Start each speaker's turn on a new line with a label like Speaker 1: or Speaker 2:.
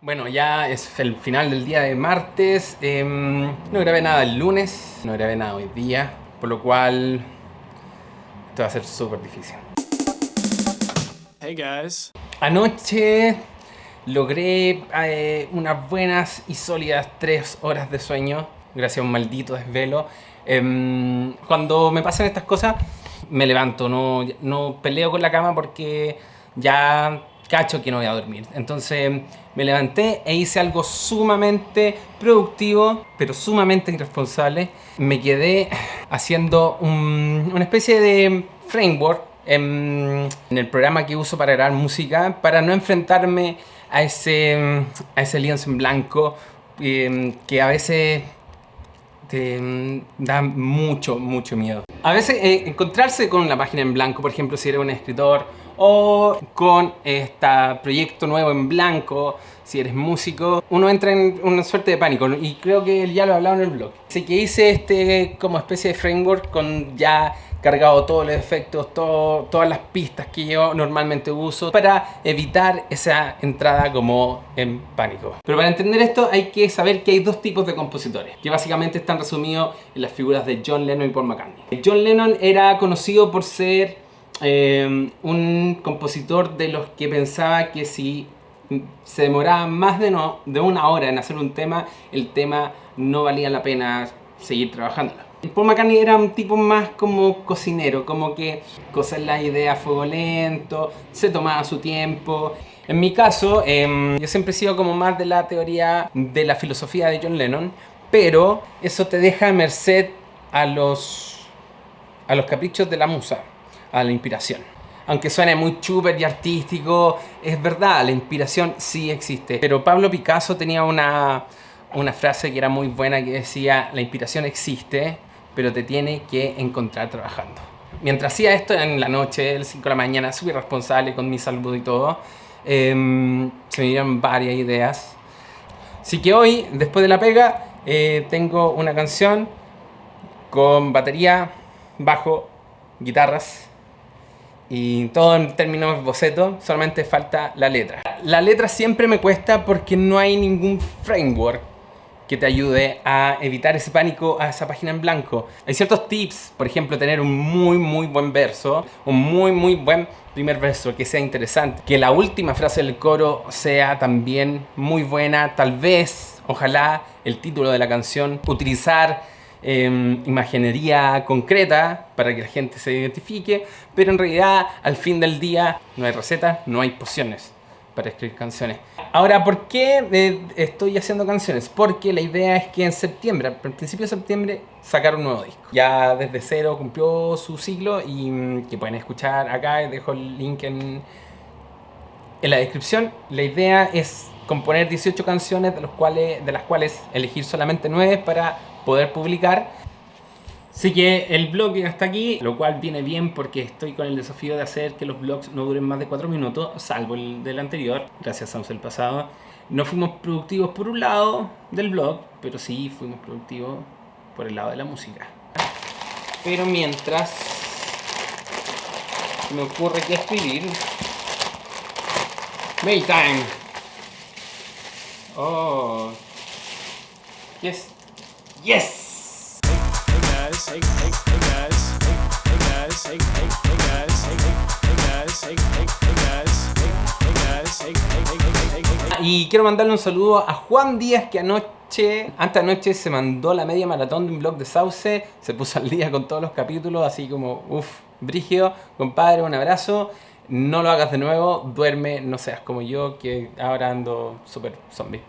Speaker 1: Bueno, ya es el final del día de martes. Em, no grabé nada el lunes, no grabé nada hoy día, por lo cual esto va a ser súper difícil.
Speaker 2: Hey guys.
Speaker 1: Anoche logré eh, unas buenas y sólidas tres horas de sueño gracias a un maldito desvelo. Em, cuando me pasan estas cosas, me levanto, no, no peleo con la cama porque ya cacho que no voy a dormir. Entonces me levanté e hice algo sumamente productivo, pero sumamente irresponsable. Me quedé haciendo una especie de framework en, el programa que uso para grabar música, para no enfrentarme a ese, a ese lienzo en blanco em, que a veces te mm, da mucho, mucho miedo. A veces eh, encontrarse con una página en blanco, por ejemplo, si eres un escritor, o con este proyecto nuevo en blanco, si eres músico, uno entra en una suerte de pánico y creo que ya lo he hablado en el blog. Así que hice este como especie de framework con ya cargado todos los efectos, todas las pistas que yo normalmente uso para evitar esa entrada como en pánico. Pero para entender esto hay que saber que hay dos tipos de compositores, que básicamente están resumidos en las figuras de John Lennon y Paul McCartney. John Lennon era conocido por ser eh, un compositor de los que pensaba que si se demoraba más de, no, de una hora en hacer un tema, el tema no valía la pena seguir trabajándolo. Paul McCartney era un tipo más como cocinero, como que coser la idea a fuego lento, se tomaba su tiempo. En mi caso, em, yo siempre he sido como más de la teoría de la filosofía de John Lennon, pero eso te deja a merced a los, a los caprichos de la musa, a la inspiración. Aunque suene muy chuper y artístico, es verdad, la inspiración sí existe. Pero Pablo Picasso tenía una, una frase que era muy buena que decía, la inspiración existe, pero te tiene que encontrar trabajando. Mientras hacía esto en la noche, el 5 de la mañana, súper responsable con mi salud y todo, em, se me dieron varias ideas. Así que hoy, después de la pega, eh, tengo una canción con batería, bajo, guitarras y todo en términos boceto, solamente falta la letra. La letra siempre me cuesta porque no hay ningún framework que te ayude a evitar ese pánico a esa página en blanco. Hay ciertos tips, por ejemplo, tener un muy muy buen verso, un muy muy buen primer verso que sea interesante, que la última frase del coro sea también muy buena, tal vez, ojalá, el título de la canción, utilizar em, imaginería concreta para que la gente se identifique, pero en realidad al fin del día no hay receta, no hay pociones para escribir canciones. Ahora, ¿por qué eh, estoy haciendo canciones? Porque la idea es que en septiembre, al principio de septiembre, sacar un nuevo disco. Ya desde cero cumplió su ciclo y mm, que pueden escuchar acá, dejo el link en, en la descripción. La idea es componer 18 canciones de, los cuales, de las cuales elegir solamente 9 para poder publicar Así que el blog hasta aquí, lo cual viene bien porque estoy con el desafío de hacer que los blogs no duren más de 4 minutos, salvo el del anterior, gracias a el pasado. No fuimos productivos por un lado del blog, pero sí fuimos productivos por el lado de la música. Pero mientras me ocurre que escribir... Maytime. Oh. Yes. Yes. Y quiero mandarle un saludo a Juan Díaz que anoche, antes anoche se mandó la media maratón de un blog de Sauce, se puso al día con todos los capítulos, así como, uff, brigio, compadre, un abrazo. No lo hagas de nuevo, duerme, no seas como yo, que ahora ando súper zombie.